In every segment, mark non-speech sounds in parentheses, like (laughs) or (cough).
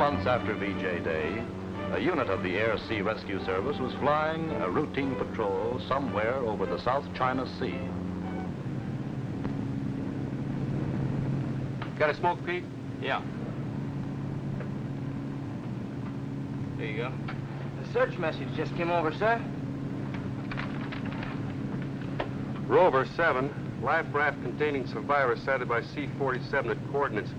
Many months after VJ Day, a unit of the Air Sea Rescue Service was flying a routine patrol somewhere over the South China Sea. Got a smoke, Pete? Yeah. There you go. The search message just came over, sir. Rover 7, life raft containing survivors sighted by C-47 at coordinates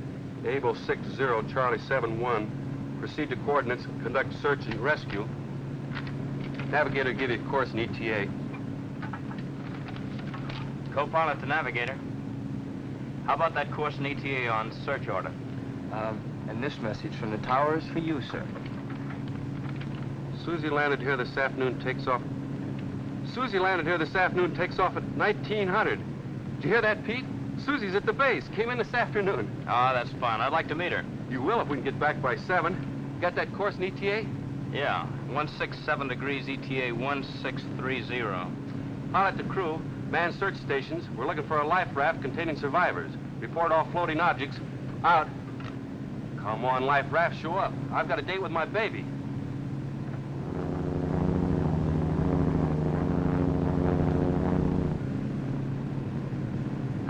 Able 60 Charlie 71. Proceed to coordinates, conduct search and rescue. Navigator give you a course in ETA. Co-pilot to navigator. How about that course in ETA on search order? Um, and this message from the tower is for you, sir. Susie landed here this afternoon, takes off. Susie landed here this afternoon, takes off at 1900. Did you hear that, Pete? Susie's at the base. Came in this afternoon. Ah, oh, that's fine. I'd like to meet her. You will if we can get back by 7. Got that course in ETA? Yeah. 167 degrees ETA 1630. Pilot to crew, man search stations. We're looking for a life raft containing survivors. Report all floating objects. Out. Come on, life raft, show up. I've got a date with my baby.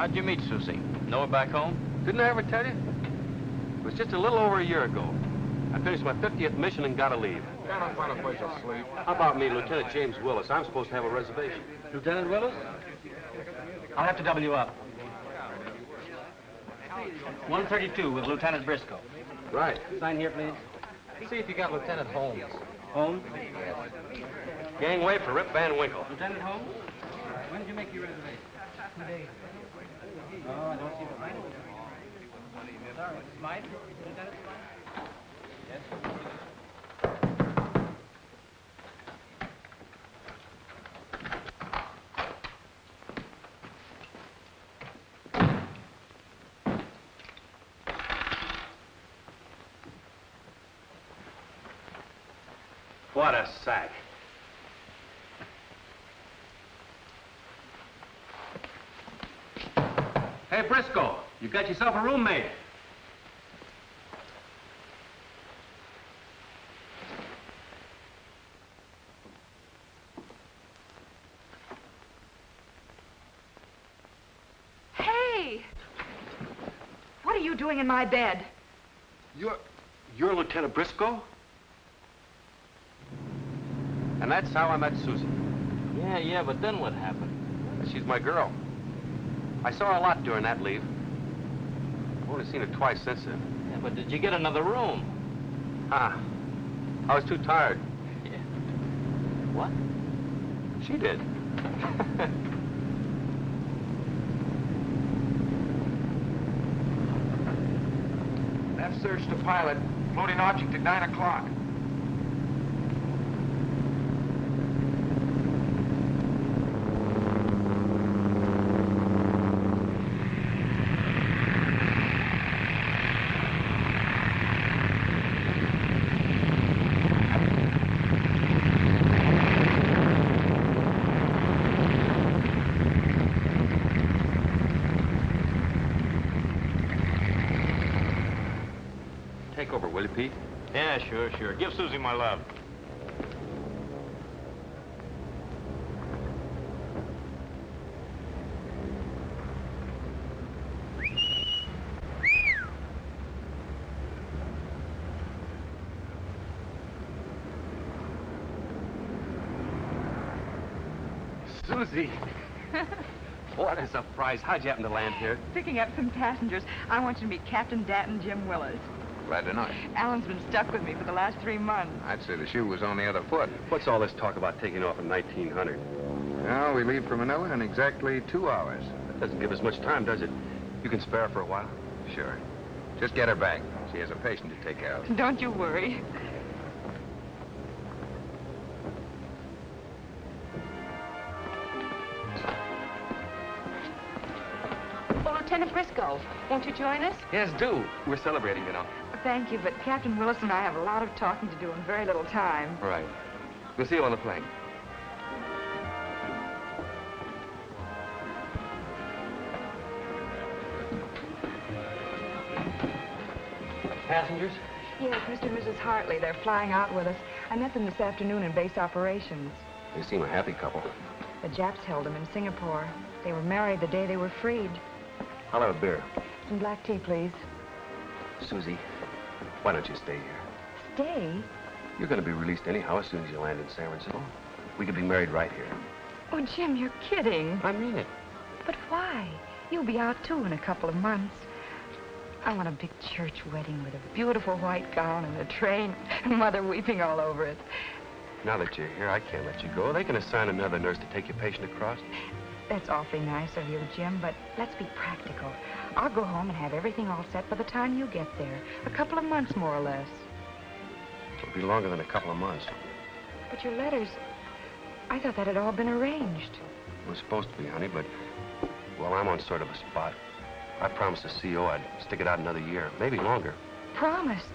How'd you meet Susie? Know her back home? Didn't I ever tell you? It was just a little over a year ago. I finished my 50th mission and gotta leave. Gotta find a place to sleep. How about me, Lieutenant James Willis? I'm supposed to have a reservation. Lieutenant Willis? I'll have to double you up. 132 with Lieutenant Briscoe. Right. Sign here, please. See if you got Lieutenant Holmes. Holmes? Yes. Gangway for Rip Van Winkle. Lieutenant Holmes? When did you make your reservation? Two days. Oh, I don't see the line. Sorry. Smythe? Lieutenant Smythe? Yes. What a sack. Hey, Briscoe, you got yourself a roommate. Hey! What are you doing in my bed? You're... you're Lieutenant Briscoe? And that's how I met Susie. Yeah, yeah, but then what happened? She's my girl. I saw her a lot during that leave. I've only seen her twice since then. Yeah, but did you get another room? Ah, I was too tired. Yeah. What? She did. (laughs) That search to pilot. Floating object at 9 o'clock. Take over, will you, Pete? Yeah, sure, sure. Give Susie my love. Susie! (laughs) what a surprise. How'd you happen to land here? Picking up some passengers. I want you to meet Captain Danton Jim Willis. Glad to know it. Alan's been stuck with me for the last three months. I'd say the shoe was on the other foot. What's all this talk about taking off in 1900? Well, we leave for Manila in exactly two hours. That doesn't give us much time, does it? You can spare for a while? Sure. Just get her back. She has a patient to take care of. Don't you worry. Well, Lieutenant Briscoe, won't you join us? Yes, do. We're celebrating, you know. Thank you, but Captain Willis and I have a lot of talking to do in very little time. Right. We'll see you on the plane. Passengers, Yes, Mr. and Mrs. Hartley. They're flying out with us. I met them this afternoon in base operations. They seem a happy couple. The Japs held them in Singapore. They were married the day they were freed. I'll have a beer. Some black tea, please. Susie, why don't you stay here? Stay? You're going to be released anyhow as soon as you land in San Francisco. We could be married right here. Oh, Jim, you're kidding. I mean it. But why? You'll be out, too, in a couple of months. I want a big church wedding with a beautiful white gown and a train, and Mother weeping all over it. Now that you're here, I can't let you go. They can assign another nurse to take your patient across. That's awfully nice of you, Jim, but let's be practical. I'll go home and have everything all set by the time you get there. A couple of months, more or less. It'll be longer than a couple of months. But your letters, I thought that had all been arranged. It was supposed to be, honey, but, well, I'm on sort of a spot. I promised the CO I'd stick it out another year, maybe longer. Promised?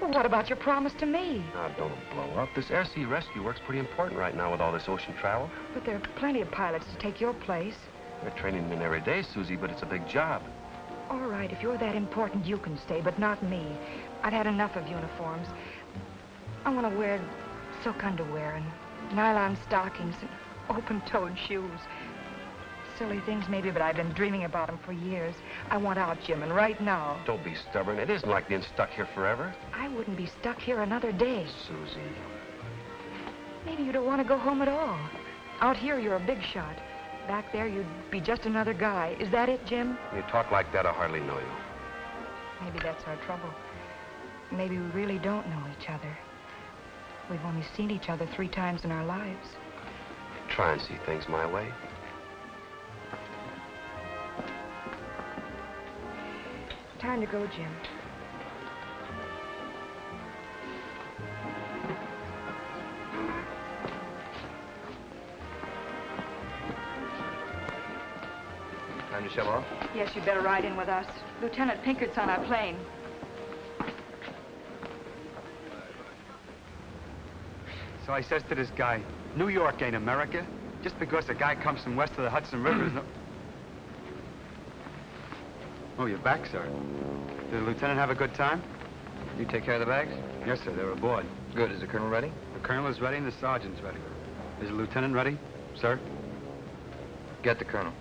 Well, what about your promise to me? Now, don't blow up. This air sea rescue work's pretty important right now with all this ocean travel. But there are plenty of pilots to take your place. They're training men every day, Susie, but it's a big job. All right, if you're that important, you can stay, but not me. I've had enough of uniforms. I want to wear silk underwear and nylon stockings and open-toed shoes. Silly things, maybe, but I've been dreaming about them for years. I want out, Jim, and right now. Don't be stubborn. It isn't like being stuck here forever. I wouldn't be stuck here another day. Susie. Maybe you don't want to go home at all. Out here, you're a big shot. Back there, you'd be just another guy. Is that it, Jim? When you talk like that, I hardly know you. Maybe that's our trouble. Maybe we really don't know each other. We've only seen each other three times in our lives. Try and see things my way. Time to go, Jim. Time to shove off? Yes, you'd better ride in with us. Lieutenant Pinkett's on our plane. So I says to this guy, New York ain't America. Just because a guy comes from west of the Hudson River is no... Oh, you're back, sir. Did the lieutenant have a good time? You take care of the bags? Yes, sir. They're aboard. Good. Is the colonel ready? The colonel is ready and the sergeant's ready. Is the lieutenant ready, sir? Get the colonel.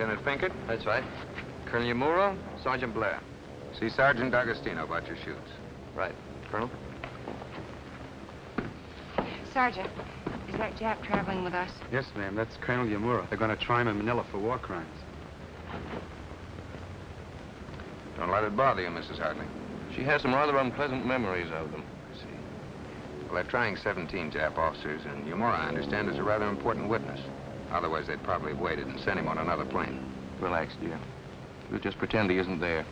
Lieutenant Pinkett? That's right. Colonel Yamura, Sergeant Blair. See Sergeant D'Agostino about your chutes. Right. Colonel? Sergeant, is that Jap traveling with us? Yes, ma'am. That's Colonel Yamura. They're going to try him in Manila for war crimes. Don't let it bother you, Mrs. Hartley. She has some rather unpleasant memories of them. I see. Well, they're trying 17 Jap officers, and Yamura, I understand, is a rather important witness. Otherwise, they'd probably have waited and sent him on another plane. Relax, dear. We'll just pretend he isn't there.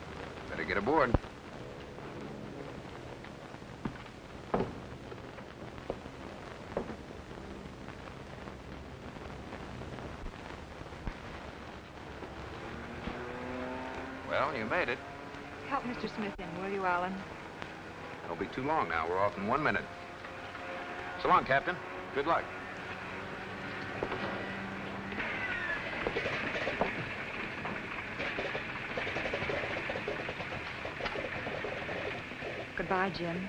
Better get aboard. Well, you made it. Help Mr. Smith in, will you, Alan? Don't be too long now. We're off in one minute. So long, Captain. Good luck. Goodbye, Jim.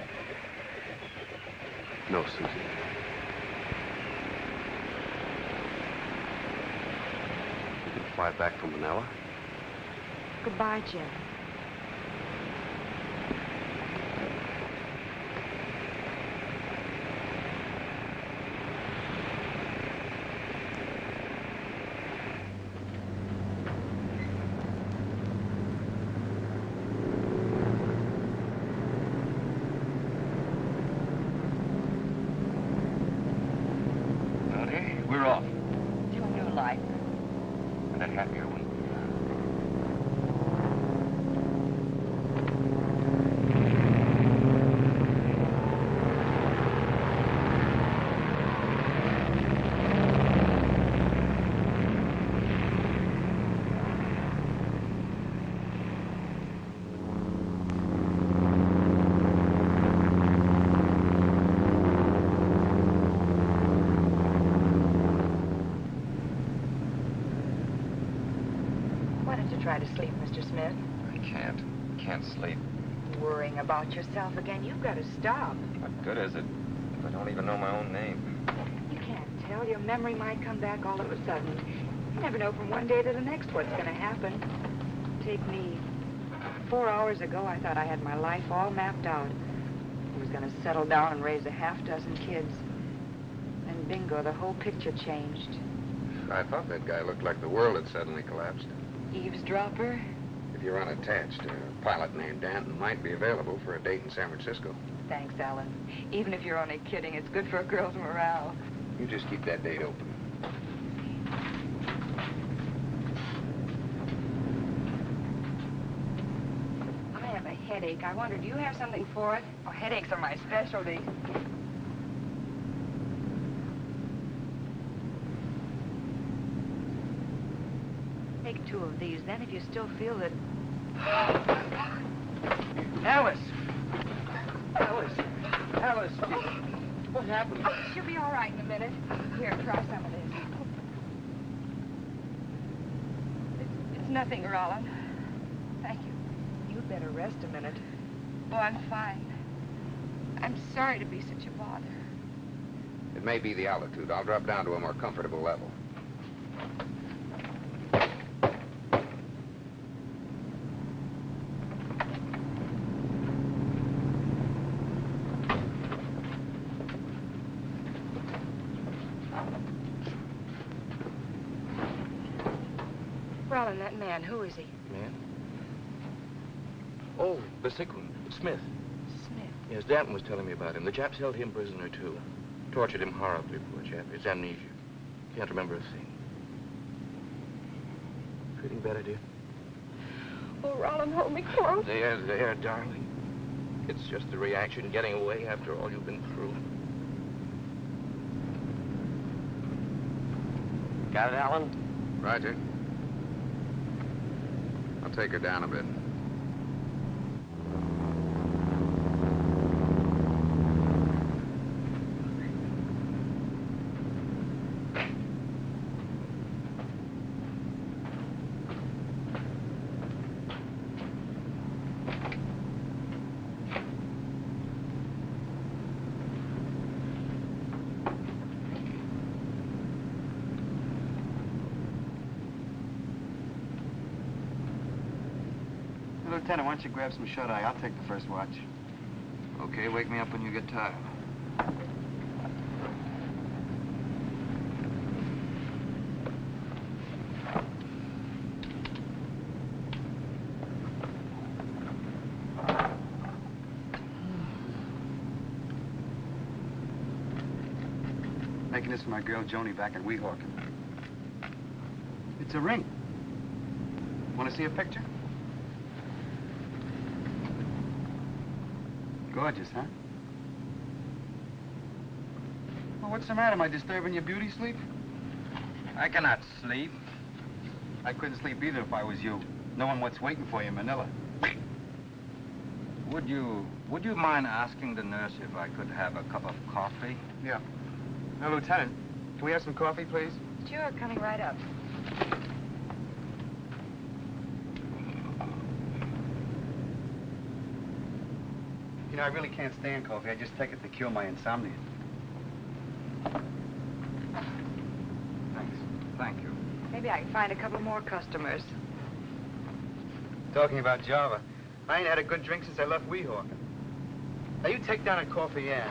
No, Susie. You can fly back from Manila? Goodbye, Jim. Howdy. We're off. To a new life. And a happier one. Mr. Smith? I can't. Can't sleep. Worrying about yourself again. You've got to stop. What good is it if I don't even know my own name? You can't tell. Your memory might come back all of a sudden. You never know from one day to the next what's going to happen. Take me. Four hours ago, I thought I had my life all mapped out. I was going to settle down and raise a half dozen kids. Then bingo, the whole picture changed. I thought that guy looked like the world had suddenly collapsed. Eavesdropper? If you're unattached, a pilot named Danton might be available for a date in San Francisco. Thanks, Alan. Even if you're only kidding, it's good for a girl's morale. You just keep that date open. I have a headache. I wonder, do you have something for it? Oh, headaches are my specialty. Take two of these. Then if you still feel it... Alice! Alice! Alice! What happened? Oh, she'll be all right in a minute. Here, try some of this. It's, it's nothing, Roland. Thank you. You'd better rest a minute. Oh, I'm fine. I'm sorry to be such a bother. It may be the altitude. I'll drop down to a more comfortable level. Roland, that man, who is he? Man? Oh, the sick one. Smith. Smith. Yes, Danton was telling me about him. The Japs held him prisoner, too. Tortured him horribly, poor chap. It's amnesia. Can't remember a thing. Feeling better, dear? Oh, Roland, hold me close. There, there, darling. It's just the reaction getting away after all you've been through. Got it, Alan? Roger. I'll take her down a bit. Lieutenant, why don't you grab some shut-eye? I'll take the first watch. Okay, wake me up when you get tired. Making this for my girl Joni back in Weehawken. It's a ring. Want to see a picture? Gorgeous, huh? Well, what's the matter? Am I disturbing your beauty sleep? I cannot sleep. I couldn't sleep either if I was you, knowing what's waiting for you in Manila. Would you, would you mind asking the nurse if I could have a cup of coffee? Yeah. Now, Lieutenant, can we have some coffee, please? Sure, coming right up. Know, I really can't stand coffee. I just take it to cure my insomnia. Thanks. Thank you. Maybe I can find a couple more customers. Talking about Java, I ain't had a good drink since I left Weehawken. Now, you take down a coffee and...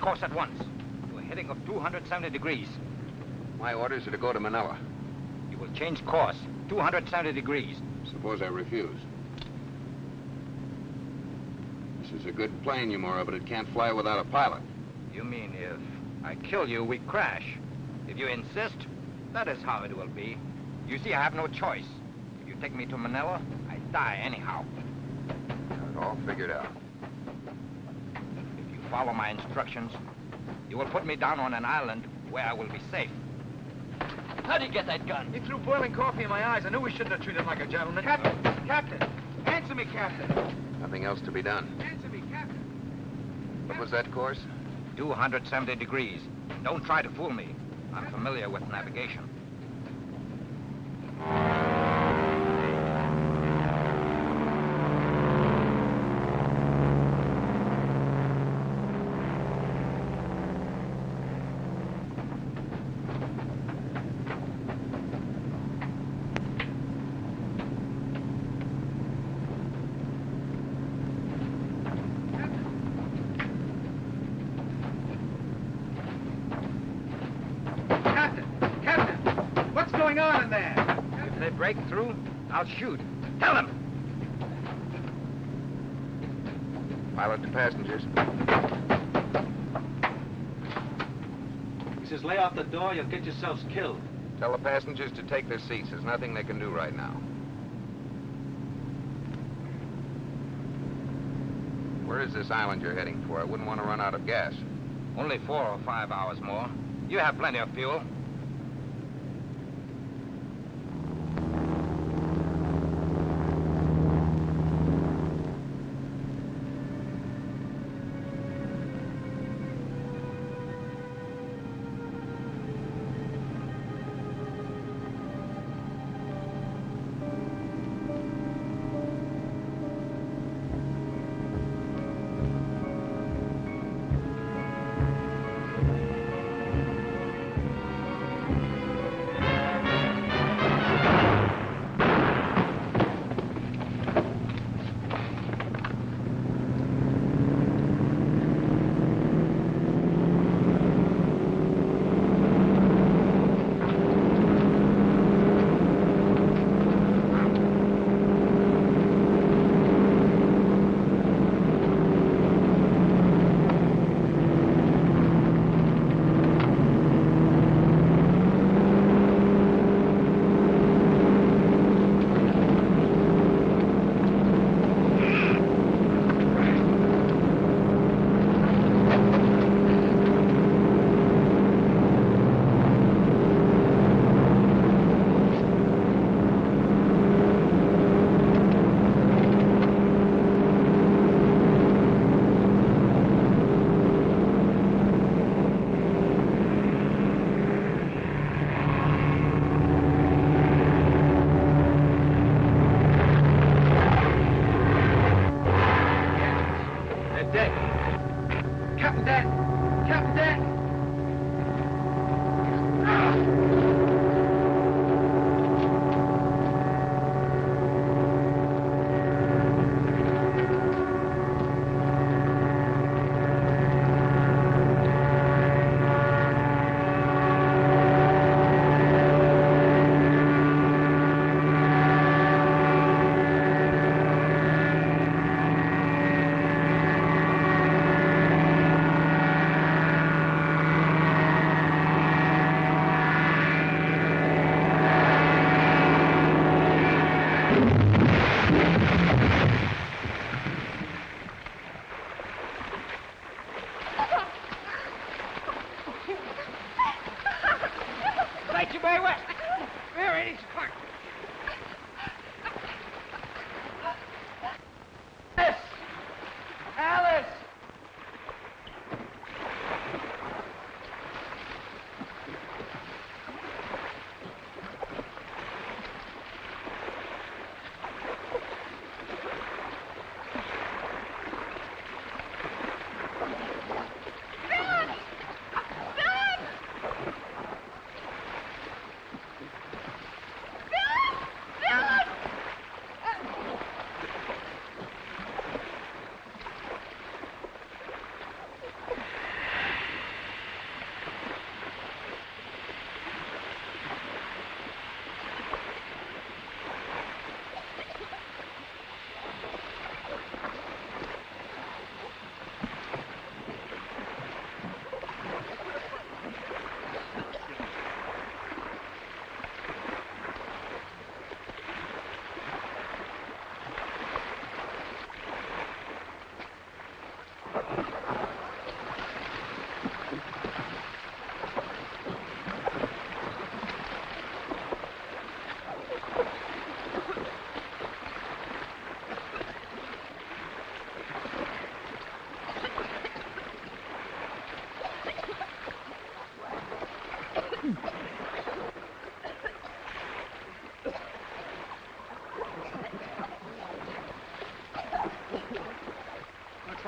course at once. You are heading of 270 degrees. My orders are to go to Manila. You will change course 270 degrees. Suppose I refuse. This is a good plane, Yamura, but it can't fly without a pilot. You mean if I kill you, we crash? If you insist, that is how it will be. You see, I have no choice. If you take me to Manila, I die anyhow. Got it all figured out. If you follow my instructions, you will put me down on an island where I will be safe. How'd you get that gun? He threw boiling coffee in my eyes. I knew we shouldn't have treated him like a gentleman. Captain! Captain! Answer me, Captain! Nothing else to be done. Answer me, Captain! What was that course? 270 degrees. Don't try to fool me. I'm familiar with navigation. Captain! Captain! What's going on in there? If they break through, I'll shoot. Tell them! Pilot to passengers. He says, lay off the door, you'll get yourselves killed. Tell the passengers to take their seats. There's nothing they can do right now. Where is this island you're heading for? I wouldn't want to run out of gas. Only four or five hours more. You have plenty of fuel.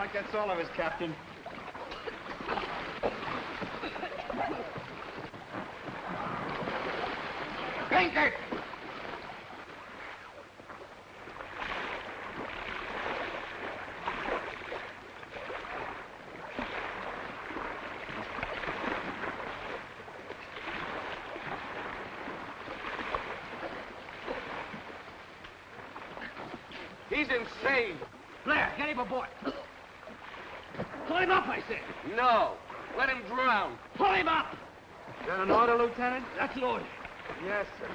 Like that's all of us, Captain. Pinkett! He's insane. Blair, get him aboard. Him up, I said. No. Let him drown. Pull him up. Is that an order, Lieutenant? That's an order. Yes, sir.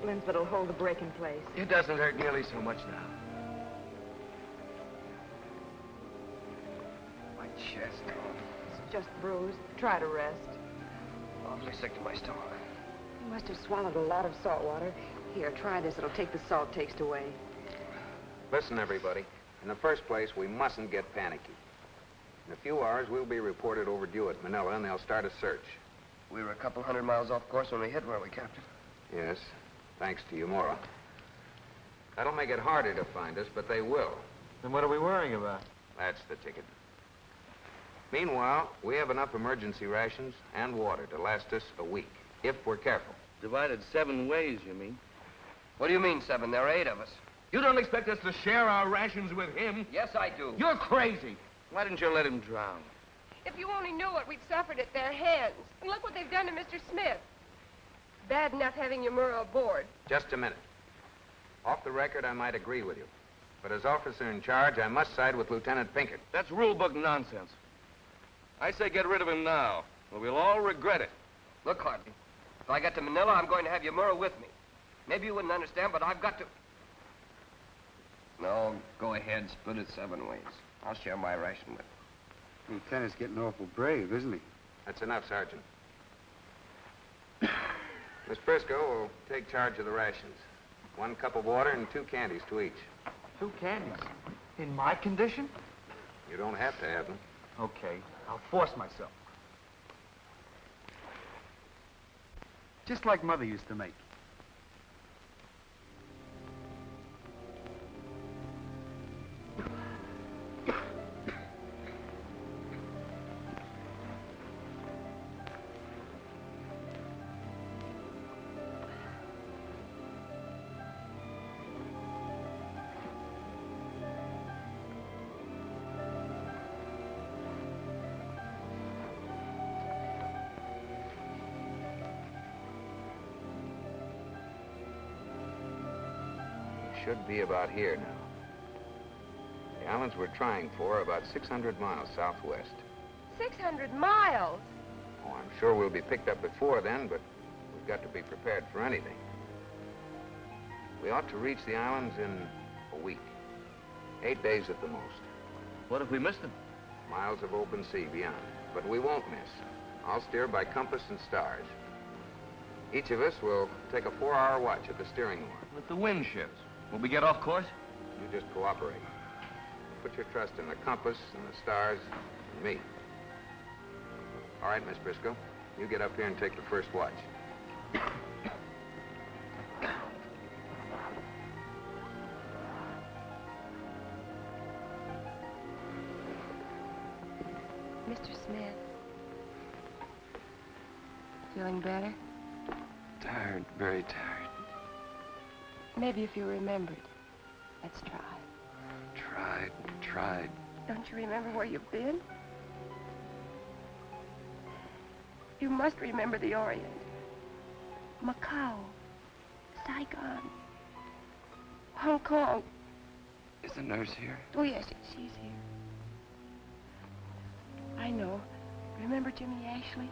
Can do without splints that'll hold the break in place. It doesn't hurt nearly so much now. My chest, oh, It's just bruised. Try to rest. Oh, awfully sick to my stomach. You must have swallowed a lot of salt water. Here, try this. It'll take the salt taste away. Listen, everybody. In the first place, we mustn't get panicky. In a few hours, we'll be reported overdue at Manila, and they'll start a search. We were a couple hundred miles off course when we hit, weren't we, Captain? Yes, thanks to Yamura. That'll make it harder to find us, but they will. Then what are we worrying about? That's the ticket. Meanwhile, we have enough emergency rations and water to last us a week, if we're careful. Divided seven ways, you mean? What do you mean, seven? There are eight of us. You don't expect us to share our rations with him? Yes, I do. You're crazy. Why didn't you let him drown? If you only knew what we've suffered at their hands. And look what they've done to Mr. Smith. Bad enough having Yamura aboard. Just a minute. Off the record, I might agree with you. But as officer in charge, I must side with Lieutenant Pinkett. That's rule book nonsense. I say get rid of him now, or we'll all regret it. Look, Hartley, if I get to Manila, I'm going to have Yamura with me. Maybe you wouldn't understand, but I've got to... No, go ahead, split it seven ways. I'll share my ration with him. Lieutenant's getting awful brave, isn't he? That's enough, Sergeant. Miss Briscoe will take charge of the rations. One cup of water and two candies to each. Two candies. In my condition? You don't have to have them. Okay, I'll force myself. Just like Mother used to make. Should be about here now. The islands we're trying for are about 600 miles southwest. 600 miles. Oh, I'm sure we'll be picked up before then, but we've got to be prepared for anything. We ought to reach the islands in a week. Eight days at the most. What if we miss them? Miles of open sea beyond. But we won't miss. I'll steer by compass and stars. Each of us will take a four-hour watch at the steering oar. If the wind shifts, will we get off course? You just cooperate. Put your trust in the compass and the stars and me. All right, Miss Briscoe. You get up here and take the first watch. Mr. Smith. Feeling better? Maybe if you remembered. Let's try. Tried, tried. Don't you remember where you've been? You must remember the Orient. Macau. Saigon. Hong Kong. Is the nurse here? Oh, yes, yes, she's here. I know. Remember Jimmy Ashley?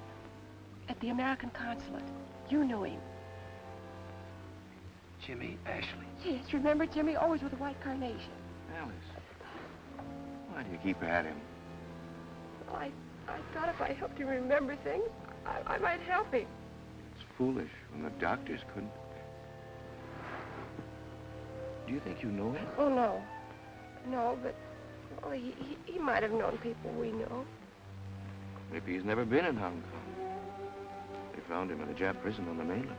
At the American consulate. You knew him. Jimmy Ashley. Yes, remember Jimmy? Always with a white carnation. Alice, why do you keep at him? Well, I, I thought if I helped him remember things, I, I might help him. It's foolish when the doctors couldn't. Do you think you know him? Oh, no. No, but, well, he, he, he might have known people we know. Maybe he's never been in Hong Kong. They found him in a Jap prison on the mainland.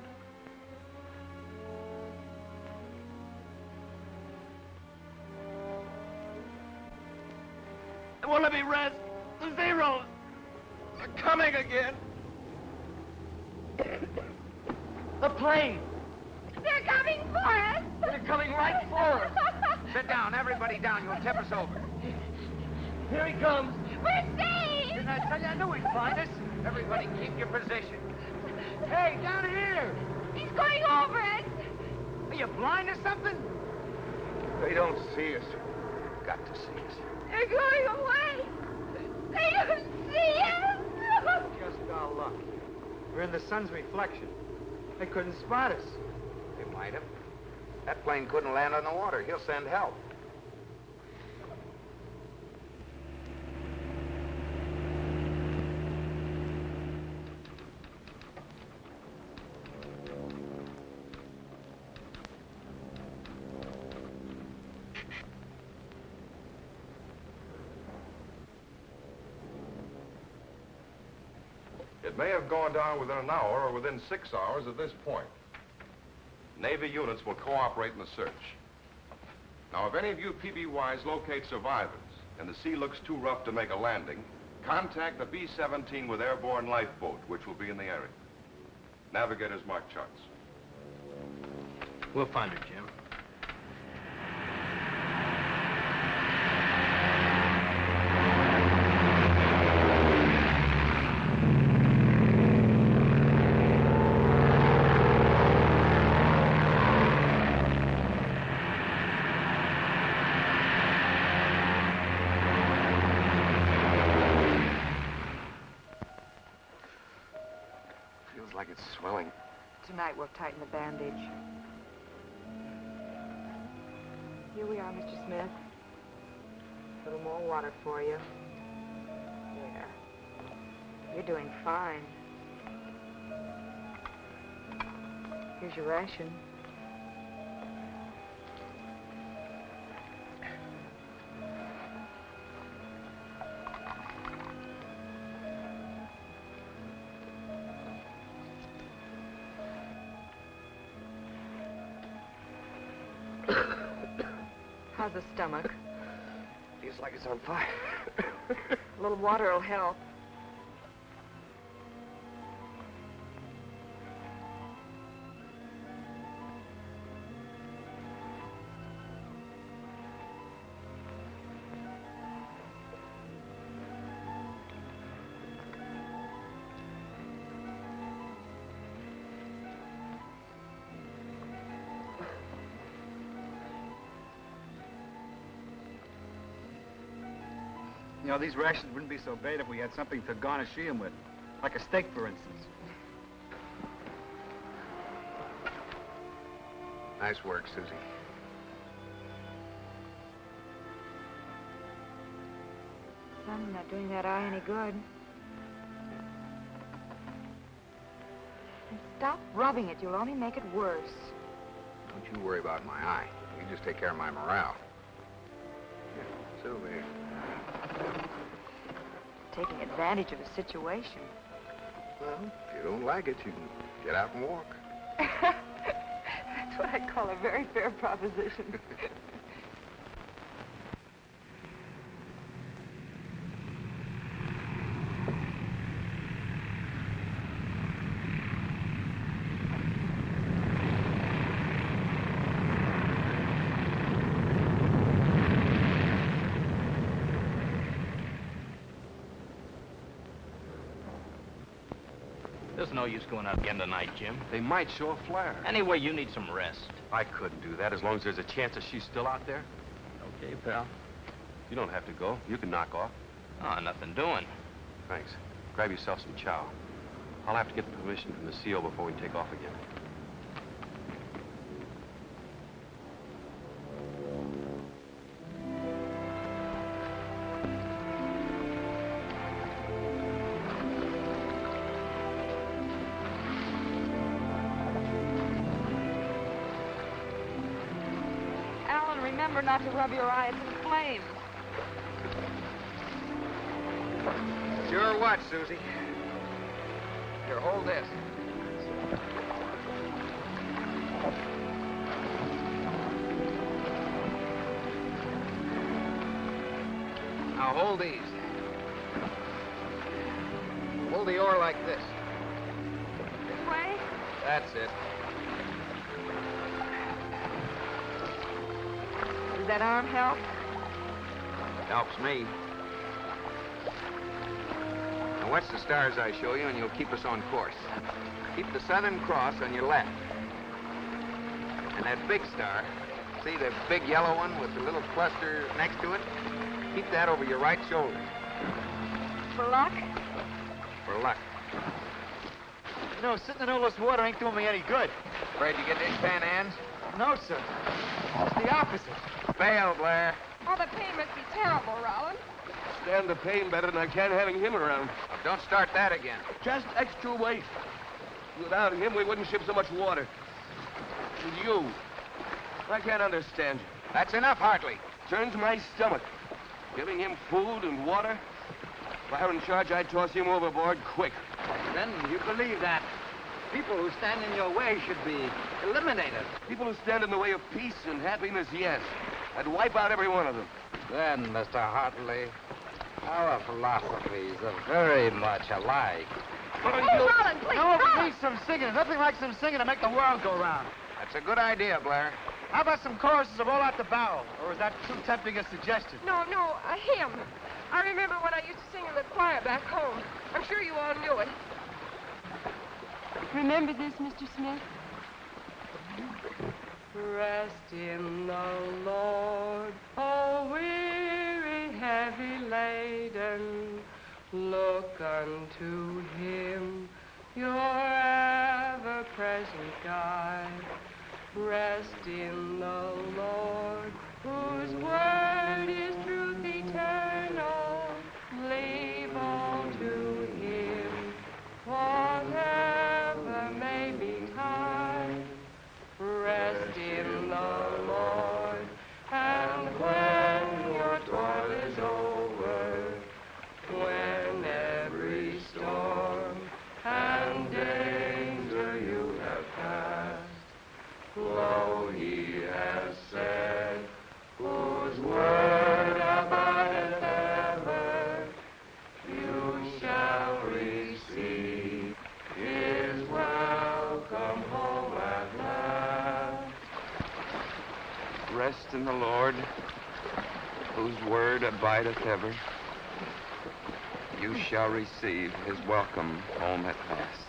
In the sun's reflection. They couldn't spot us. They might have. That plane couldn't land on the water. He'll send help. May have gone down within an hour or within six hours at this point. Navy units will cooperate in the search. Now, if any of you PBYs locate survivors and the sea looks too rough to make a landing, contact the B-17 with airborne lifeboat, which will be in the area. Navigators mark charts. We'll find her, Jim. Feels swelling. Tonight we'll tighten the bandage. Here we are, Mr. Smith. A little more water for you. There. You're doing fine. Here's your ration. How's the stomach? (laughs) Feels like it's on fire. A little water will help. These rations wouldn't be so bad if we had something to garnish them with. Like a steak, for instance. Nice work, Susie. Sun's not doing that eye any good. And stop rubbing it. You'll only make it worse. Don't you worry about my eye. You just take care of my morale. Here, Sylvie. Taking advantage of a situation. Well, if you don't like it, you can get out and walk. (laughs) That's what I call a very fair proposition. There's no use going out again tonight, Jim. They might show a flare. Anyway, you need some rest. I couldn't do that as long as there's a chance that she's still out there. Okay, pal. You don't have to go. You can knock off. Oh, nothing doing. Thanks. Grab yourself some chow. I'll have to get permission from the CO before we take off again. Not to rub your eyes in flames. Sure what, Susie? Here, hold this. Now hold these. Me. Now watch the stars I show you, and you'll keep us on course. Keep the Southern Cross on your left. And that big star, see the big yellow one with the little cluster next to it? Keep that over your right shoulder For luck? for luck. You know, sitting in all this water ain't doing me any good. Afraid you get dishpan hands? No, sir. It's the opposite. Fail, Blair. Oh, the pain must be terrible, Rollins. Stand the pain better than I can having him around. Don't start that again. Just extra weight. Without him, we wouldn't ship so much water. And you, I can't understand you. That's enough, Hartley. Turns my stomach. Giving him food and water. If I were in charge, I'd toss him overboard quick. Then you believe that people who stand in your way should be eliminated. People who stand in the way of peace and happiness, yes. I'd wipe out every one of them. Then, Mr. Hartley, our philosophies are very much alike. Oh, Rollins, please, No, stop! we need some singing. Nothing like some singing to make the world go round. That's a good idea, Blair. How about some choruses of All Out the Barrel? Or is that too tempting a suggestion? No, no, a hymn. I remember when I used to sing in the choir back home. I'm sure you all knew it. Remember this, Mr. Smith? Rest in the Lord, oh weary, heavy laden. Look unto him, your ever-present guide. Rest in the Lord, whose word Rest in the Lord, whose word abideth ever. You shall receive his welcome home at last.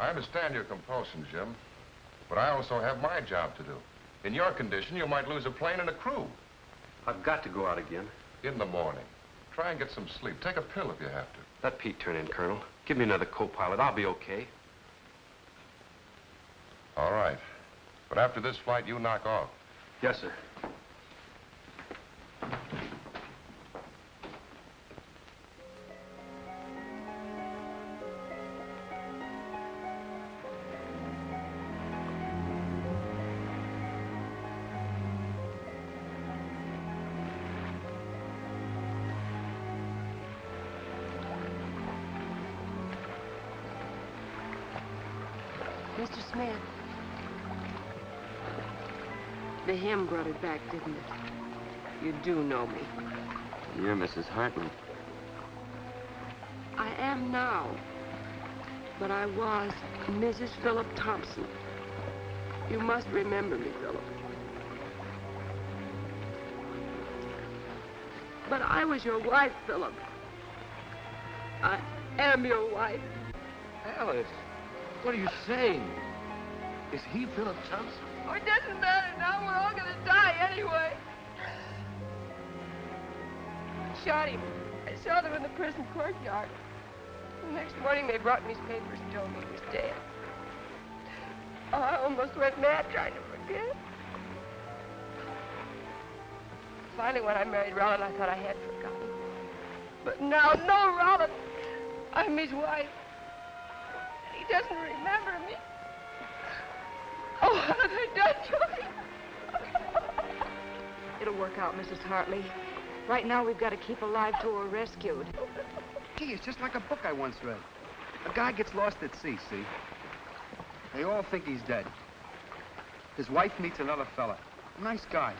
I understand your compulsion, Jim, but I also have my job to do. In your condition, you might lose a plane and a crew. I've got to go out again. In the morning. Try and get some sleep. Take a pill if you have to. Let Pete turn in, Colonel. Give me another co-pilot. I'll be okay. All right. But after this flight, you knock off. Yes, sir. Brought it back, didn't it? You do know me. You're Mrs. Hartman. I am now. But I was Mrs. Philip Thompson. You must remember me, Philip. But I was your wife, Philip. I am your wife. Alice, What are you saying? Is he Philip Thompson? Oh, it doesn't matter now. We're all gonna die anyway. I shot him. I saw them in the prison courtyard. The next morning they brought me his papers and told me he was dead. Oh, I almost went mad trying to forget. Finally, when I married Roland, I thought I had forgotten. But now, no, Roland. I'm his wife. And he doesn't remember me. Done? It'll work out, Mrs. Hartley. Right now, we've got to keep alive till we're rescued. Gee, it's just like a book I once read. A guy gets lost at sea, see? They all think he's dead. His wife meets another fella. Nice guy.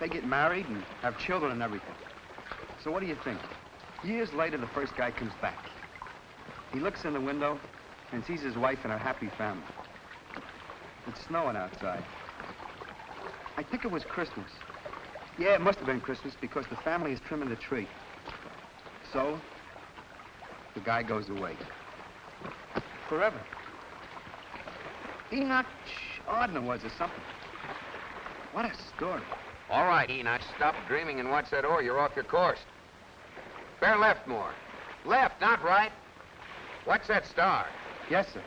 They get married and have children and everything. So what do you think? Years later, the first guy comes back. He looks in the window and sees his wife and her happy family. It's snowing outside. I think it was Christmas. Yeah, it must have been Christmas because the family is trimming the tree. So, the guy goes away. Forever. Enoch Arden was or something. What a story. All right, Enoch, stop dreaming and watch that oar. You're off your course. Bear left more. Left, not right. Watch that star. Yes, sir.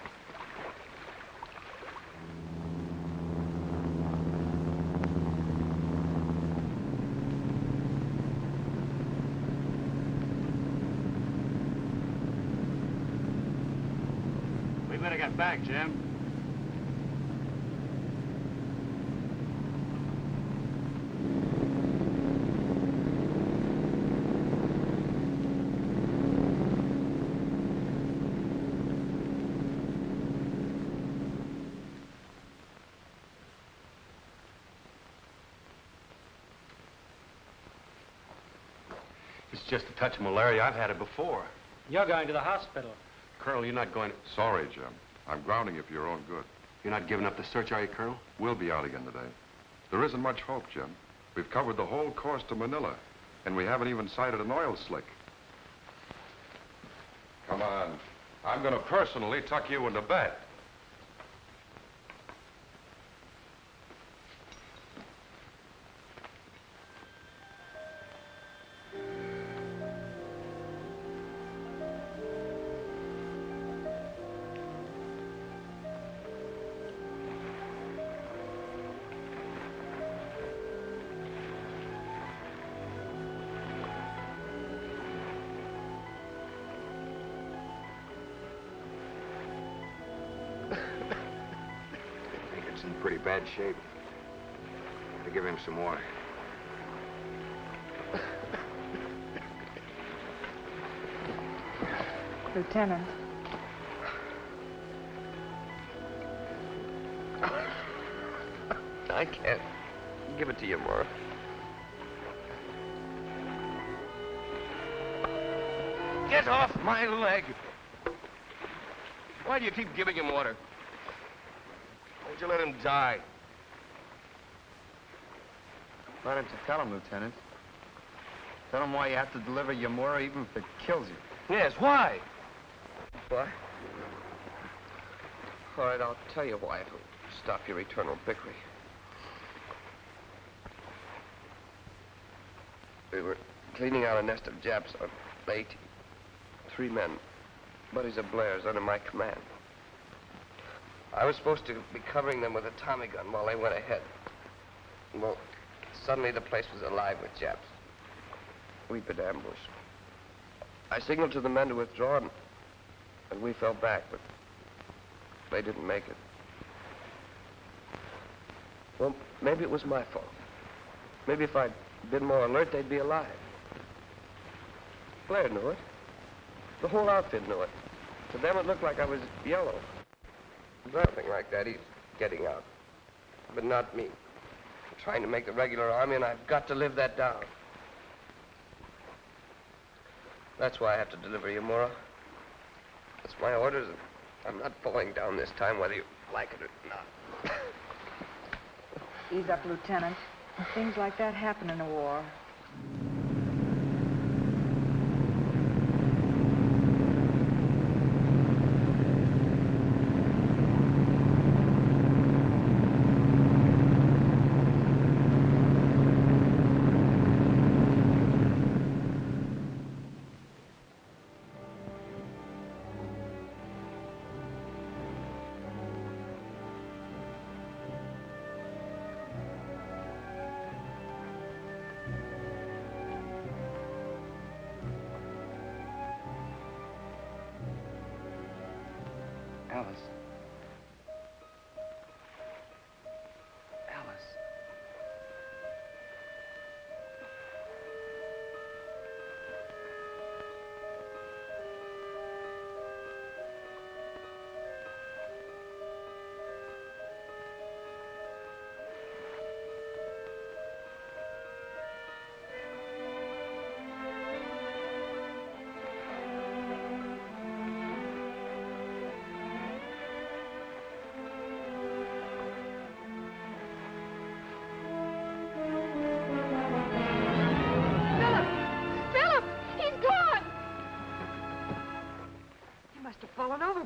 We better get back, Jim. It's just a touch of malaria. I've had it before. You're going to the hospital. Colonel, you're not going to... Sorry, Jim. I'm grounding you for your own good. You're not giving up the search, are you, Colonel? We'll be out again today. There isn't much hope, Jim. We've covered the whole course to Manila, and we haven't even sighted an oil slick. Come on. I'm going to personally tuck you into bed. Bad shape. I give him some water. Lieutenant. I can't give it to you, Mora. Get off my leg! Why do you keep giving him water? Why don't you let him die? Why don't you tell him, Lieutenant? Tell him why you have to deliver Yamura even if it kills you. Yes, why? Why? All right, I'll tell you why if it'll stop your eternal bickering. We were cleaning out a nest of Japs on Leyte. Three men, buddies of Blair's, under my command. I was supposed to be covering them with a Tommy gun while they went ahead. Well, suddenly the place was alive with Japs. We'd been ambushed. I signaled to the men to withdraw, and, and we fell back, but they didn't make it. Well, maybe it was my fault. Maybe if I'd been more alert, they'd be alive. Blair knew it. The whole outfit knew it. To them, it looked like I was yellow. Nothing like that. He's getting out. But not me. I'm trying to make the regular army, and I've got to live that down. That's why I have to deliver you, Mora. That's my orders, I'm not falling down this time, whether you like it or not. Ease up, Lieutenant. Things like that happen in a war.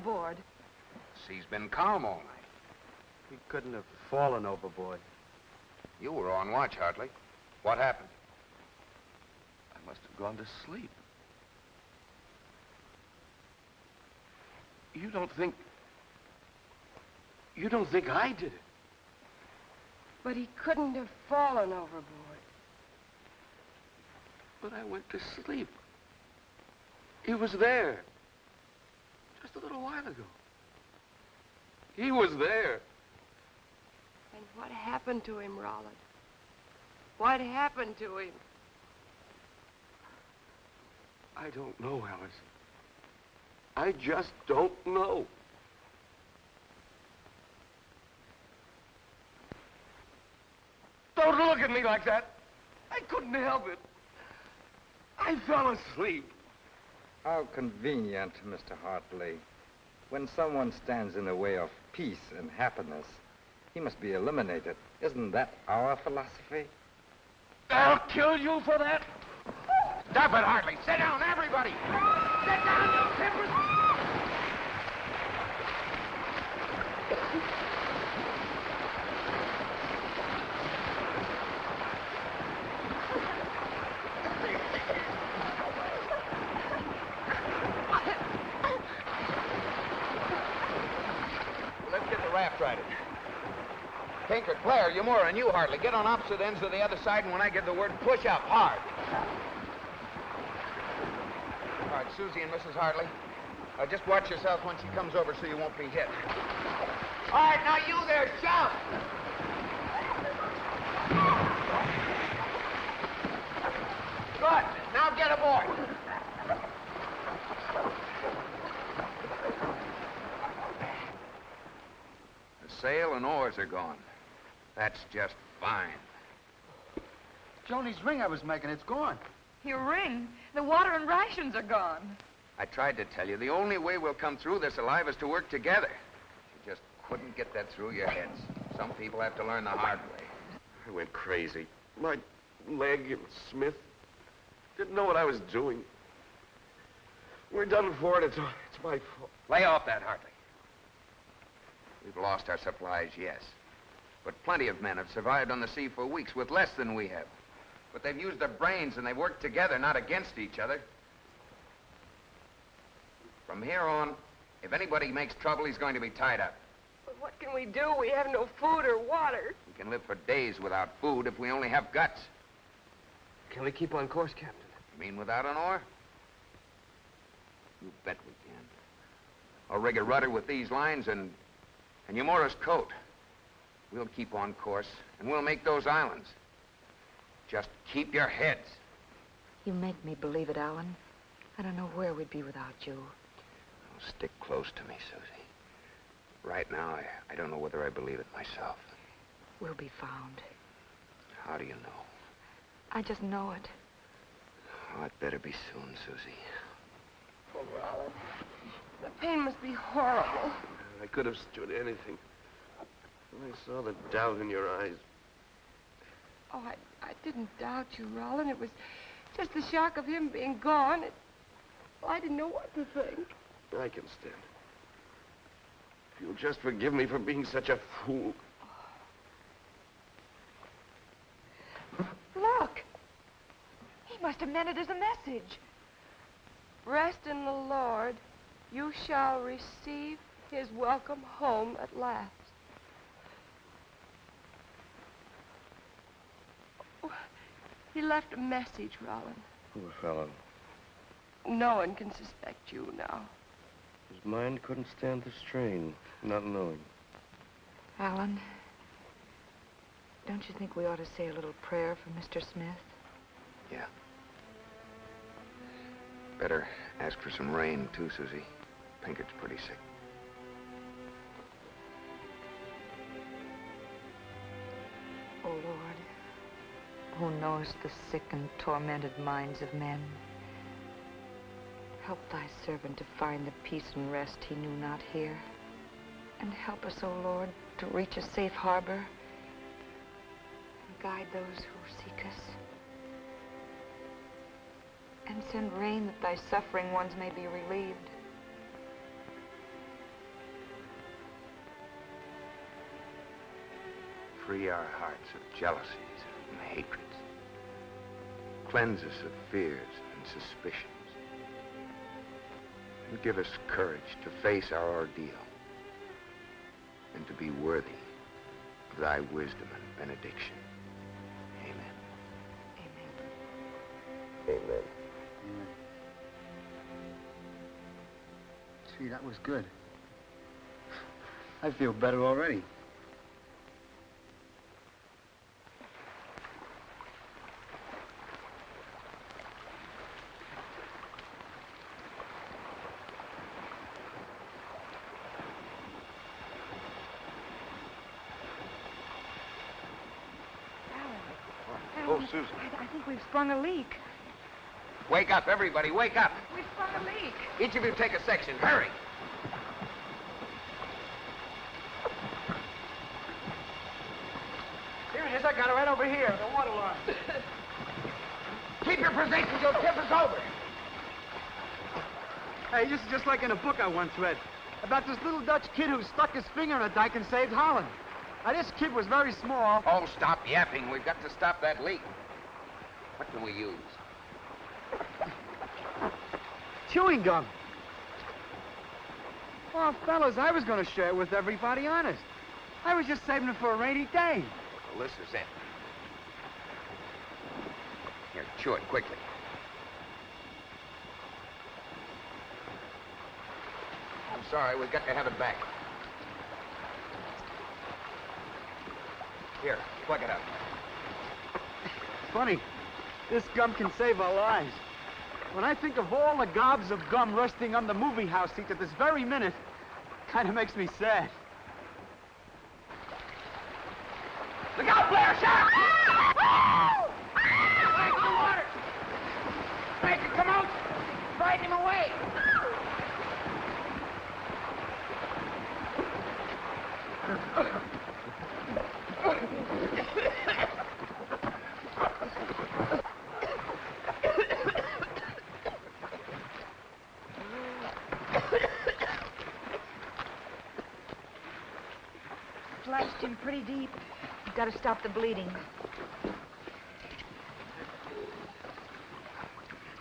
Overboard. Sea's been calm all night. He couldn't have fallen overboard. You were on watch, Hartley. What happened? I must have gone to sleep. You don't think... You don't think I did it? But he couldn't have fallen overboard. But I went to sleep. He was there. Just a little while ago. He was there. And what happened to him, Roland? What happened to him? I don't know, Alice. I just don't know. Don't look at me like that. I couldn't help it. I fell asleep. How convenient, Mr. Hartley. When someone stands in the way of peace and happiness, he must be eliminated. Isn't that our philosophy? I'll kill you for that. Stop it, Hartley. Sit down, everybody. Sit down, you timbers. Let's get the raft righted. Claire, Yamura, and you, Hartley, get on opposite ends of the other side, and when I give the word, push up hard. All right, Susie and Mrs. Hartley, uh, just watch yourself when she comes over so you won't be hit. All right, now you there, shout! Good. Now get aboard. The sail and oars are gone. That's just fine. Joni's ring I was making, it's gone. Your ring? The water and rations are gone. I tried to tell you, the only way we'll come through this alive is to work together. You just couldn't get that through your heads. Some people have to learn the hard way. I went crazy. My leg and Smith didn't know what I was doing. We're done for it. It's, it's my fault. Lay off that, Hartley. We've lost our supplies, yes. But plenty of men have survived on the sea for weeks with less than we have. But they've used their brains and they've worked together, not against each other. From here on, if anybody makes trouble, he's going to be tied up. But what can we do? We have no food or water. We can live for days without food if we only have guts. Can we keep on course, Captain? You mean without an oar? You bet we can. I'll rig a rudder with these lines and, and Yamura's coat. We'll keep on course, and we'll make those islands. Just keep your heads. You make me believe it, Alan. I don't know where we'd be without you. Stick close to me, Susie. Right now, I, I don't know whether I believe it myself. We'll be found. How do you know? I just know it. Oh, it better be soon, Susie. Oh, Roland. The pain must be horrible. I could have stood anything. I saw the doubt in your eyes. Oh, I, I didn't doubt you, Roland. It was just the shock of him being gone. It, well, I didn't know what to think. I can stand it. If you'll just forgive me for being such a fool. Look! He must have meant it as a message. Rest in the Lord. You shall receive his welcome home at last. Oh, He left a message, Roland. Poor fellow. No one can suspect you now. His mind couldn't stand the strain, not knowing. Alan, don't you think we ought to say a little prayer for Mr. Smith? Yeah. Better ask for some rain, too, Susie. Pinkett's pretty sick. Oh, Lord, who knows the sick and tormented minds of men, help thy servant to find the peace and rest he knew not here. And help us, O Lord, to reach a safe harbor and guide those who seek us. And send rain that thy suffering ones may be relieved. Free our hearts of jealousies and hatreds. Cleanse us of fears and suspicions. And give us courage to face our ordeal and to be worthy of thy wisdom and benediction. Amen. Amen. Amen. Gee, that was good. I feel better already. Oh, Susan. I, I think we've sprung a leak. Wake up, everybody, wake up. We've sprung a leak. Each of you take a section. Hurry. Here it is. I got it right over here, the water line. (laughs) Keep your positions. You'll tip us over. Hey, this is just like in a book I once read about this little Dutch kid who stuck his finger in a dike and saved Holland. Now, this kid was very small. Oh, stop yapping. We've got to stop that leak. What can we use? Chewing gum. Well, fellas, I was going to share it with everybody, honest. I was just saving it for a rainy day. Well, this is it. Here, chew it quickly. I'm sorry, we've got to have it back. Here, plug it up. Funny, this gum can save our lives. When I think of all the gobs of gum resting on the movie house seat at this very minute, kind of makes me sad. Look out, Blair! Shark! Frank, the water! Frank, come out! Frighten him away! Flashed him pretty deep. You've got to stop the bleeding.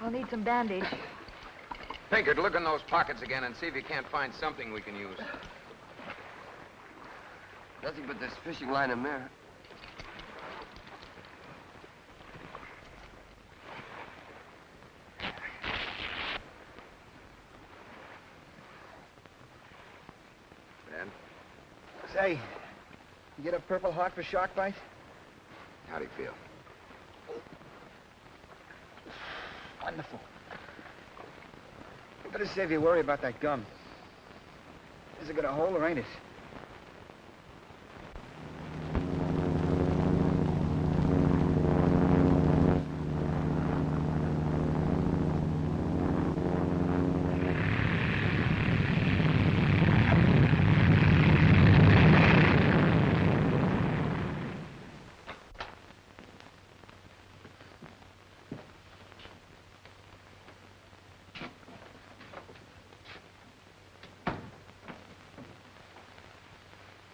I'll need some bandage. Pinkett, look in those pockets again and see if you can't find something we can use. Nothing but this fishing line and mirror. Ben, Say, you get a Purple Heart for shark bite? how do you feel? Wonderful. Better save your worry about that gum. Is it got a hole or ain't it?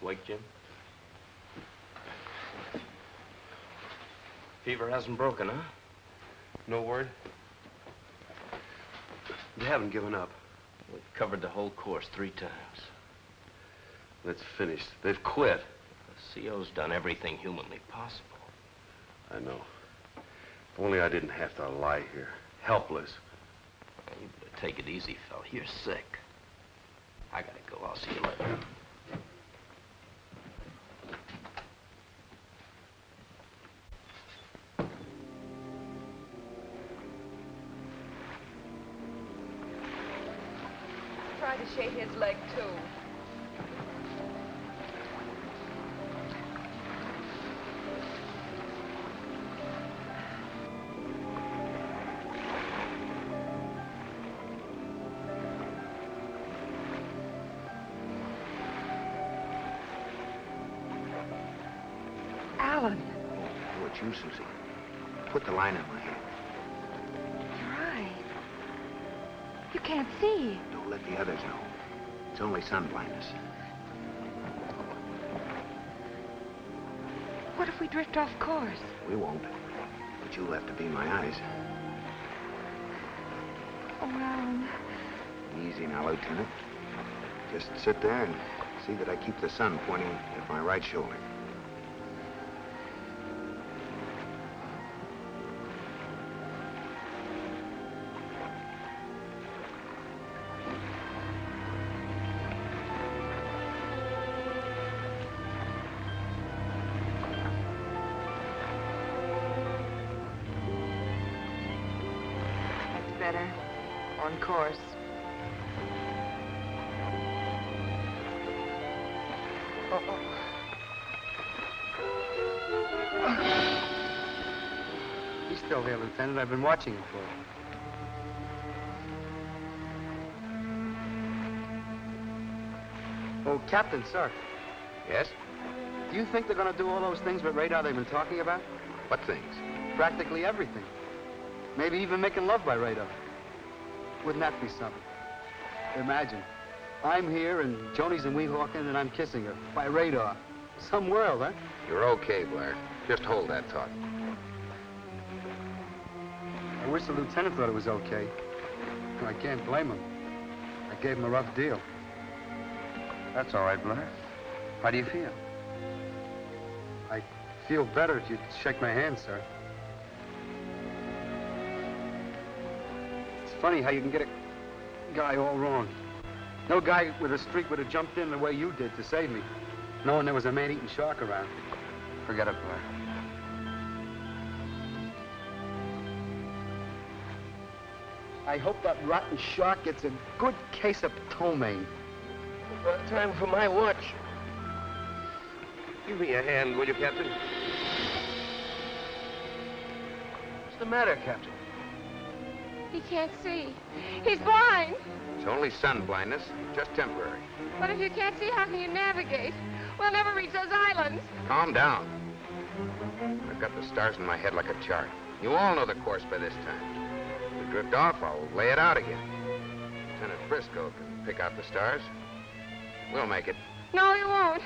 Wake, Jim? Fever hasn't broken, huh? No word? You haven't given up. We've covered the whole course three times. That's finished. They've quit. The CO's done everything humanly possible. I know. If only I didn't have to lie here, helpless. You better take it easy, fella. You're sick. I gotta go. I'll see you later. It's only sun blindness. What if we drift off course? We won't. But you'll have to be my eyes. Oh, Alan. Easy now, Lieutenant. Just sit there and see that I keep the sun pointing at my right shoulder. He's still there, Lieutenant. I've been watching him for. Oh, Captain, sir. Yes? Do you think they're going to do all those things with radar they've been talking about? What things? Practically everything. Maybe even making love by radar. Wouldn't that be something? Imagine. I'm here and Joni's in Weehawken and I'm kissing her by radar. Some world, huh? You're okay, Blair. Just hold that thought. I wish the lieutenant thought it was okay. I can't blame him. I gave him a rough deal. That's all right, Blair. How do you feel? I feel better if you'd shake my hand, sir. It's funny how you can get a guy all wrong. No guy with a streak would have jumped in the way you did to save me, knowing there was a man-eating shark around. Forget it, Blair. I hope that rotten shark gets a good case of ptomaine. About time for my watch. Give me a hand, will you, Captain? What's the matter, Captain? He can't see. He's blind. It's only sun blindness, just temporary. But if you can't see, how can you navigate? We'll never reach those islands. Calm down. I've got the stars in my head like a chart. You all know the course by this time. If we drift off, I'll lay it out again. Lieutenant Frisco can pick out the stars. We'll make it. No, he won't.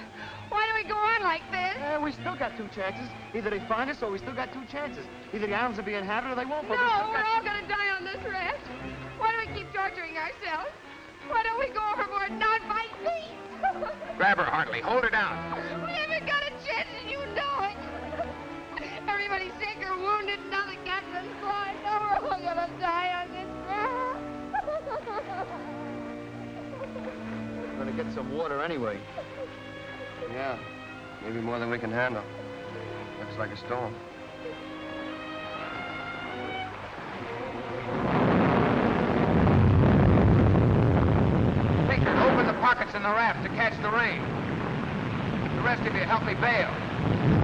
Why do we go on like this? Yeah, we still got two chances. Either they find us or we still got two chances. Either the islands will be inhabited or they won't. No, but we we're all gonna die on this raft. Why do we keep torturing ourselves? Why don't we go overboard and not fight peace? (laughs) Grab her, Hartley. Hold her down. we haven't got a chance and you know it. Everybody's sick or wounded, now the captain's blind. Now we're all gonna die on this raft. We're (laughs) gonna get some water anyway. Yeah, maybe more than we can handle. Looks like a storm. Baker, open the pockets in the raft to catch the rain. The rest of you help me bail.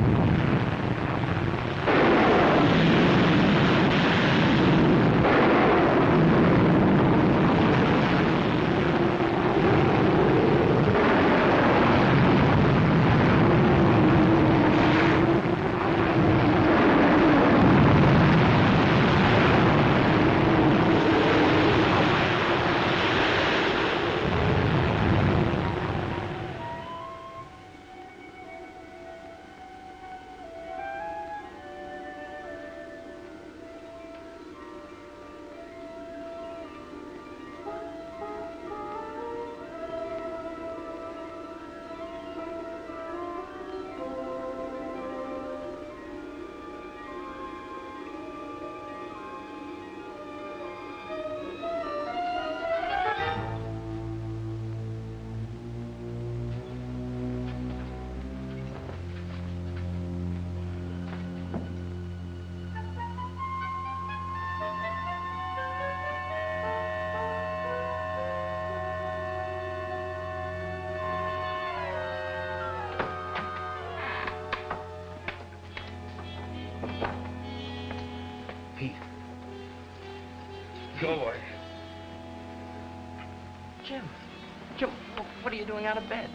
You doing out of bed?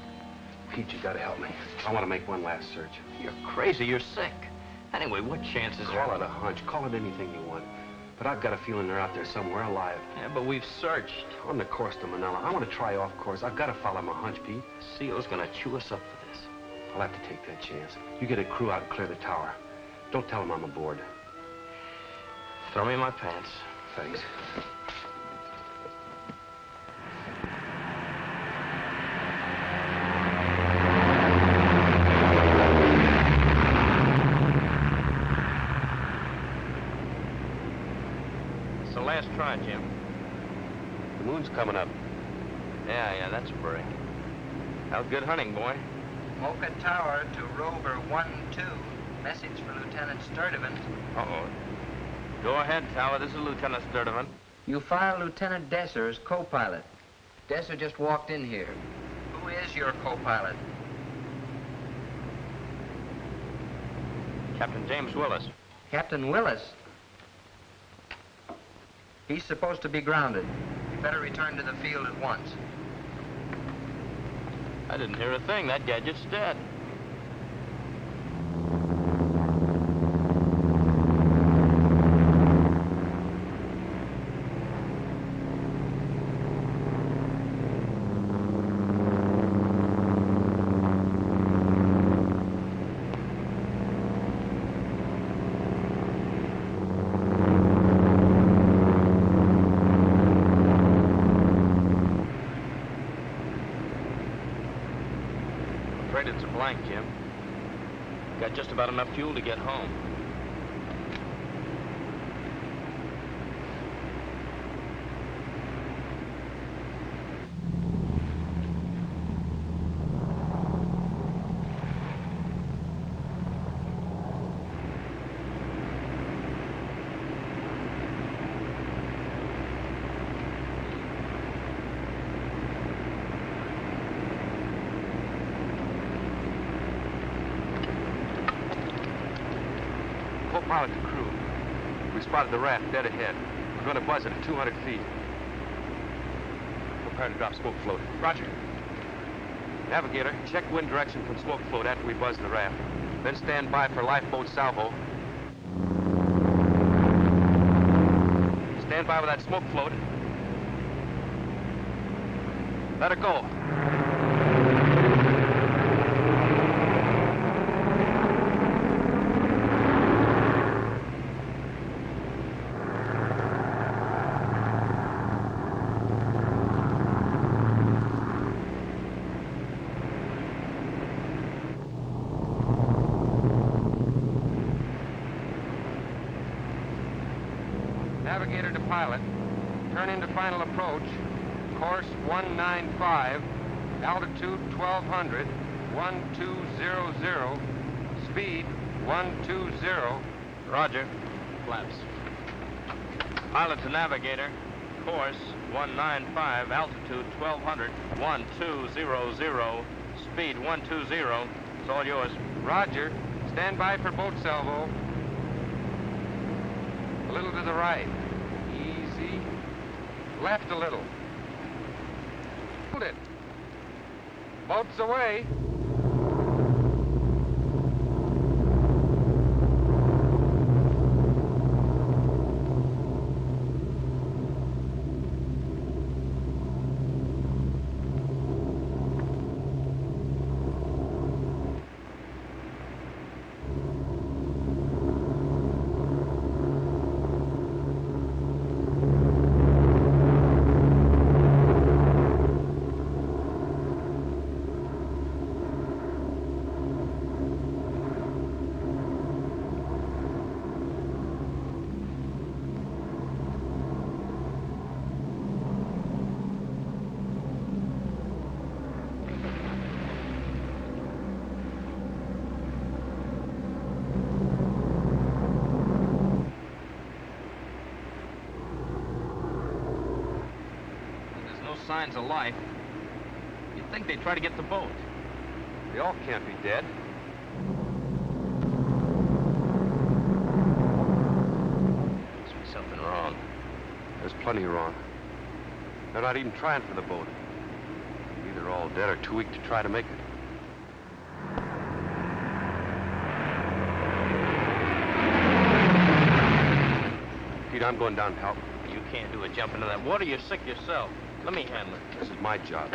Pete, you gotta help me. I want to make one last search. You're crazy. You're sick. Anyway, what chances are... Call it a hunch. Call it anything you want. But I've got a feeling they're out there somewhere alive. Yeah, but we've searched. On the course to Manila. I want to try off course. I've got to follow my hunch, Pete. Seal's gonna chew us up for this. I'll have to take that chance. You get a crew out and clear the tower. Don't tell them I'm aboard. Throw me my pants. Thanks. Jim. The moon's coming up. Yeah, yeah, that's a break. How's good hunting, boy? Mocha Tower to Rover 1-2. Message for Lieutenant Sturdivant. Uh-oh. Go ahead, Tower. This is Lieutenant Sturdivant. You file Lieutenant Desser as co-pilot. Desser just walked in here. Who is your co-pilot? Captain James Willis. Captain Willis. He's supposed to be grounded. You better return to the field at once. I didn't hear a thing. That gadget's dead. Blank, Jim. Got just about enough fuel to get home. Co-pilot to crew. We spotted the raft dead ahead. We're going to buzz it at 200 feet. Prepare to drop smoke float. Roger. Navigator, check wind direction from smoke float after we buzz the raft. Then stand by for lifeboat salvo. Stand by with that smoke float. Let her go. Navigator to pilot. Turn into final approach. Course 195. Altitude 1200. 1200. Speed 120. Roger. Flaps. Pilot to navigator. Course 195, altitude 1200, 1200, speed 120. It's all yours. Roger. Stand by for boat salvo. A little to the right. Easy. Left a little. Hold it. Boat's away. There's no signs of life. You'd think they'd try to get the boat. They all can't be dead. Must be something wrong. There's plenty wrong. They're not even trying for the boat. Either all dead or too weak to try to make it. Pete, I'm going down to help. You can't do a jump into that water. You're sick yourself. Let me handle it. This is my job.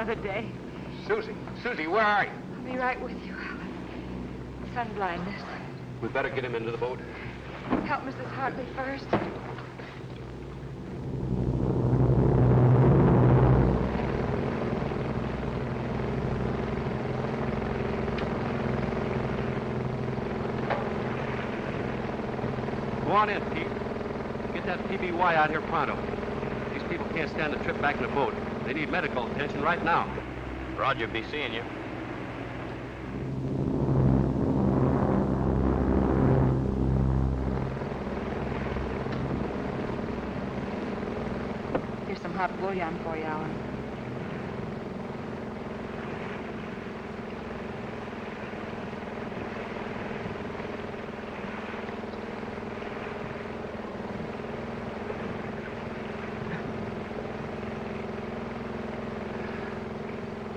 Another day. Susie, Susie, where are you? I'll be right with you, Alan. Sun blindness. We better get him into the boat. Help Mrs. Hartley first. Go on in, Pete. Get that PBY out here pronto. These people can't stand the trip back in the boat. They need medical attention right now. Roger, be seeing you. Here's some hot bouillon for you, Alan.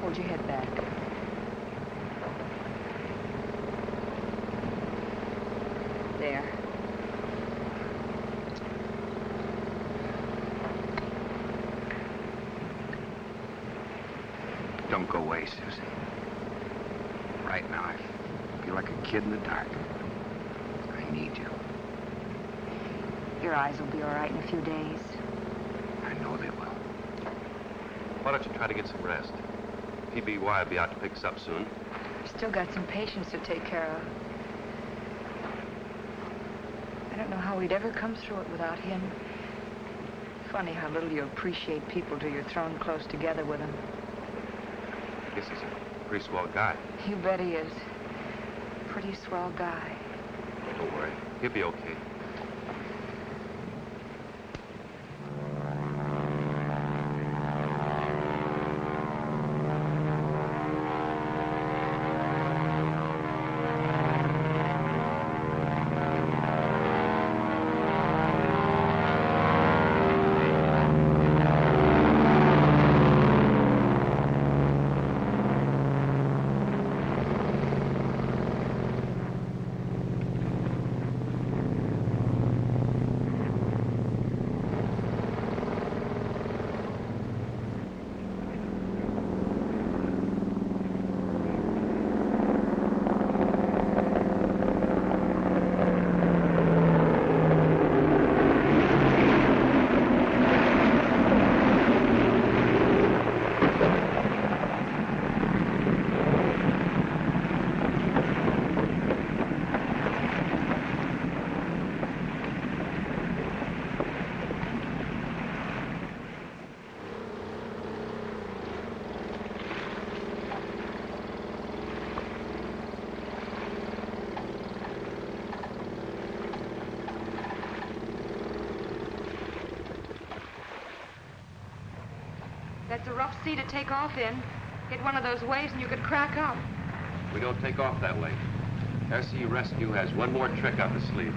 Hold your head back. There. Don't go away, Susie. Right now, I feel like a kid in the dark. I need you. Your eyes will be all right in a few days. I know they will. Why don't you try to get some rest? PBY will be out to pick us up soon. We've still got some patients to take care of. I don't know how we'd ever come through it without him. Funny how little you appreciate people till you're thrown close together with them. I guess he's a pretty swell guy. You bet he is. Pretty swell guy. Don't worry. He'll be okay. That's a rough sea to take off in. Hit one of those waves and you could crack up. We don't take off that way. SE Rescue has one more trick up the sleeve.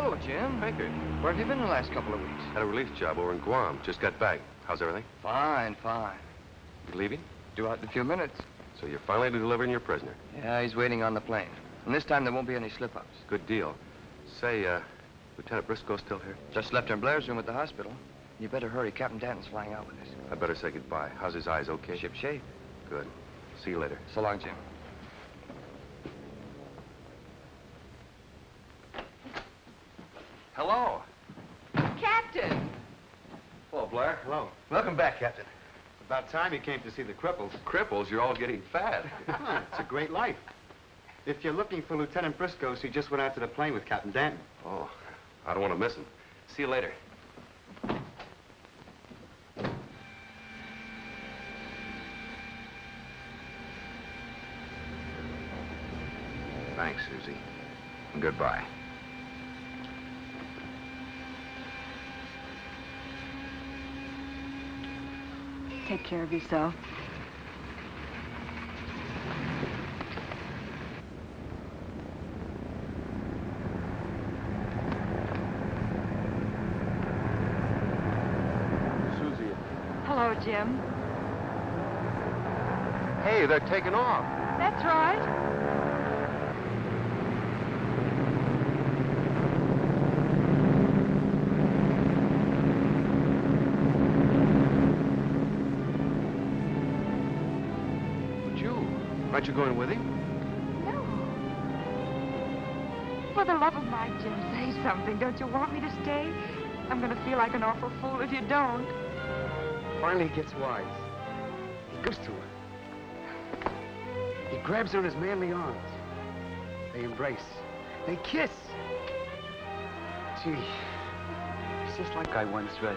Hello, Jim. Baker. Where have you been the last couple of weeks? Had a relief job over in Guam. Just got back. How's everything? Fine, fine. You leaving? Due out in a few minutes. So you're finally delivering your prisoner. Yeah, he's waiting on the plane. And this time there won't be any slip-ups. Good deal. Say, uh, Lieutenant Briscoe still here? Just left her in Blair's room at the hospital. You better hurry. Captain Danton's flying out with us. I better say goodbye. How's his eyes, okay? Ship shape. Good. See you later. So long, Jim. Hello. Captain! Hello, Blair. Hello. Welcome back, Captain. It's About time you came to see the cripples. Cripples, you're all getting fat. (laughs) Huh, it's a great life. If you're looking for Lieutenant Briscoe, he just went out to the plane with Captain Danton. Oh, I don't want to miss him. See you later. Thanks, Susie. And goodbye. Take care of yourself. Susie. Hello, Jim. Hey, they're taking off. That's right. You going with him? No. For the love of Mike, Jim, say something. Don't you want me to stay? I'm going to feel like an awful fool if you don't. Finally he gets wise. He goes to her. He grabs her in his manly arms. They embrace. They kiss. Gee, it's just like I once read.